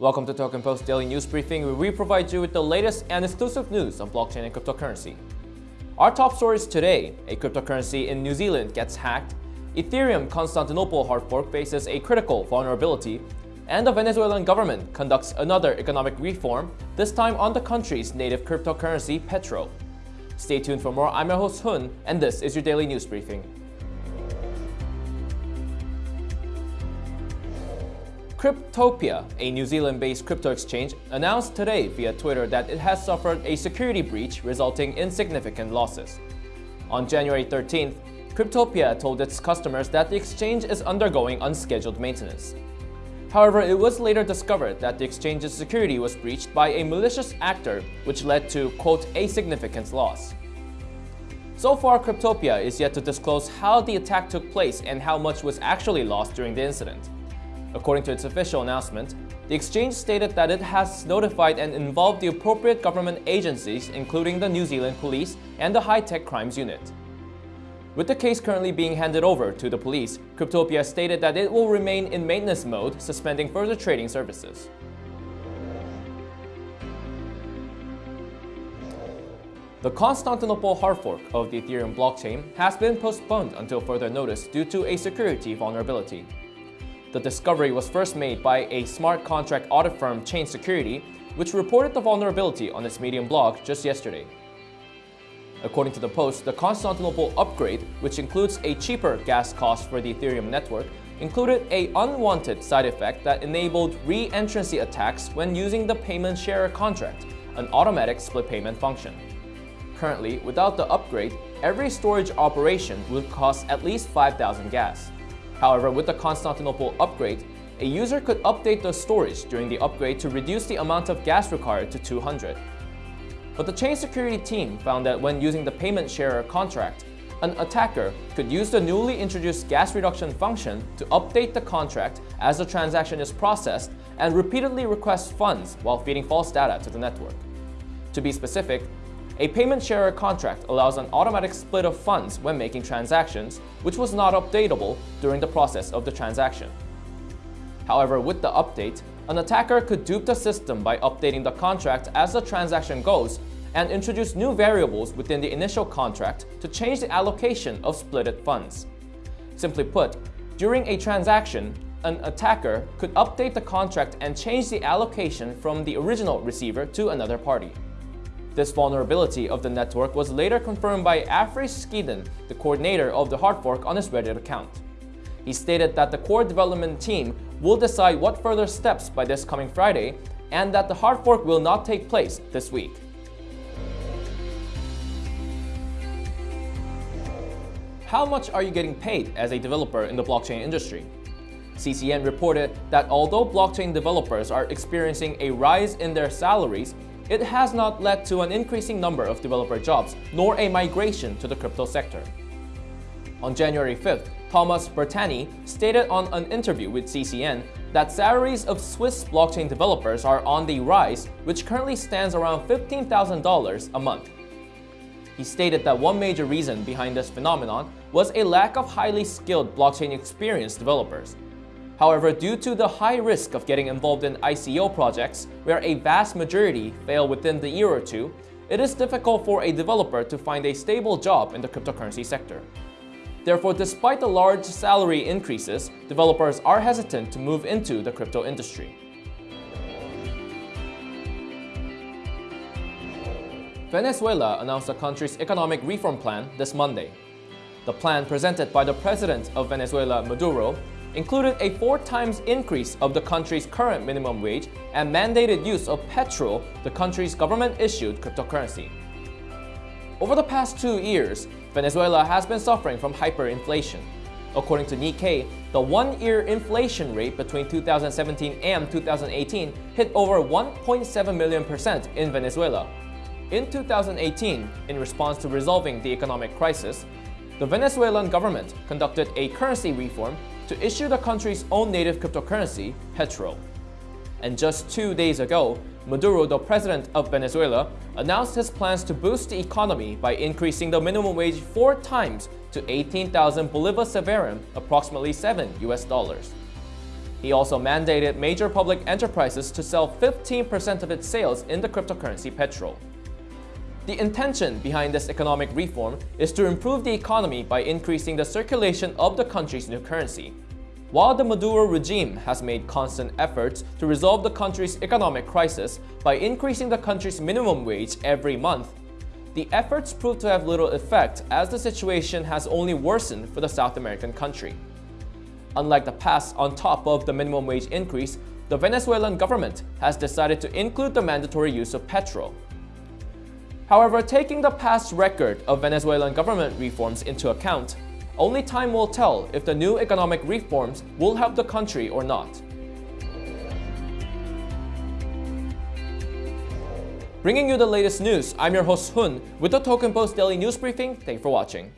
Welcome to Token Post Daily News Briefing, where we provide you with the latest and exclusive news on blockchain and cryptocurrency. Our top stories today, a cryptocurrency in New Zealand gets hacked, Ethereum Constantinople hard fork faces a critical vulnerability, and the Venezuelan government conducts another economic reform, this time on the country's native cryptocurrency, Petro. Stay tuned for more. I'm your host Hun, and this is your daily news briefing. Cryptopia, a New Zealand-based crypto exchange, announced today via Twitter that it has suffered a security breach resulting in significant losses. On January 13th, Cryptopia told its customers that the exchange is undergoing unscheduled maintenance. However, it was later discovered that the exchange's security was breached by a malicious actor, which led to, quote, a significant loss. So far, Cryptopia is yet to disclose how the attack took place and how much was actually lost during the incident. According to its official announcement, the exchange stated that it has notified and involved the appropriate government agencies including the New Zealand Police and the High Tech Crimes Unit. With the case currently being handed over to the police, Cryptopia stated that it will remain in maintenance mode, suspending further trading services. The Constantinople hard fork of the Ethereum blockchain has been postponed until further notice due to a security vulnerability. The discovery was first made by a smart contract audit firm Chain Security, which reported the vulnerability on its Medium blog just yesterday. According to the post, the Constantinople upgrade, which includes a cheaper gas cost for the Ethereum network, included a unwanted side effect that enabled re-entrancy attacks when using the payment sharer contract, an automatic split payment function. Currently, without the upgrade, every storage operation would cost at least 5,000 gas. However, with the Constantinople upgrade, a user could update the storage during the upgrade to reduce the amount of gas required to 200. But the chain security team found that when using the payment sharer contract, an attacker could use the newly introduced gas reduction function to update the contract as the transaction is processed and repeatedly request funds while feeding false data to the network. To be specific, a payment sharer contract allows an automatic split of funds when making transactions, which was not updatable during the process of the transaction. However, with the update, an attacker could dupe the system by updating the contract as the transaction goes and introduce new variables within the initial contract to change the allocation of splitted funds. Simply put, during a transaction, an attacker could update the contract and change the allocation from the original receiver to another party. This vulnerability of the network was later confirmed by Afri Schoedon, the coordinator of the hard fork on his Reddit account. He stated that the core development team will decide what further steps by this coming Friday and that the hard fork will not take place this week. How much are you getting paid as a developer in the blockchain industry? CCN reported that although blockchain developers are experiencing a rise in their salaries, it has not led to an increasing number of developer jobs, nor a migration to the crypto sector. On January 5th, Thomas Bertani stated on an interview with CCN that salaries of Swiss blockchain developers are on the rise, which currently stands around $15,000 a month. He stated that one major reason behind this phenomenon was a lack of highly skilled blockchain experienced developers, However, due to the high risk of getting involved in ICO projects, where a vast majority fail within the year or two, it is difficult for a developer to find a stable job in the cryptocurrency sector. Therefore, despite the large salary increases, developers are hesitant to move into the crypto industry. Venezuela announced the country's economic reform plan this Monday. The plan presented by the president of Venezuela, Maduro, included a four times increase of the country's current minimum wage and mandated use of Petro, the country's government-issued cryptocurrency. Over the past two years, Venezuela has been suffering from hyperinflation. According to Nikkei, the one-year inflation rate between 2017 and 2018 hit over 1.7 million percent in Venezuela. In 2018, in response to resolving the economic crisis, the Venezuelan government conducted a currency reform to issue the country's own native cryptocurrency, Petro. And just two days ago, Maduro, the president of Venezuela, announced his plans to boost the economy by increasing the minimum wage four times to 18,000 Bolivar Soberano, approximately 7 US dollars. He also mandated major public enterprises to sell 15% of its sales in the cryptocurrency Petro. The intention behind this economic reform is to improve the economy by increasing the circulation of the country's new currency. While the Maduro regime has made constant efforts to resolve the country's economic crisis by increasing the country's minimum wage every month, the efforts proved to have little effect as the situation has only worsened for the South American country. Unlike the past on top of the minimum wage increase, the Venezuelan government has decided to include the mandatory use of Petro. However, taking the past record of Venezuelan government reforms into account, only time will tell if the new economic reforms will help the country or not. Bringing you the latest news, I'm your host Hun with the Token Post Daily News Briefing. Thank you for watching.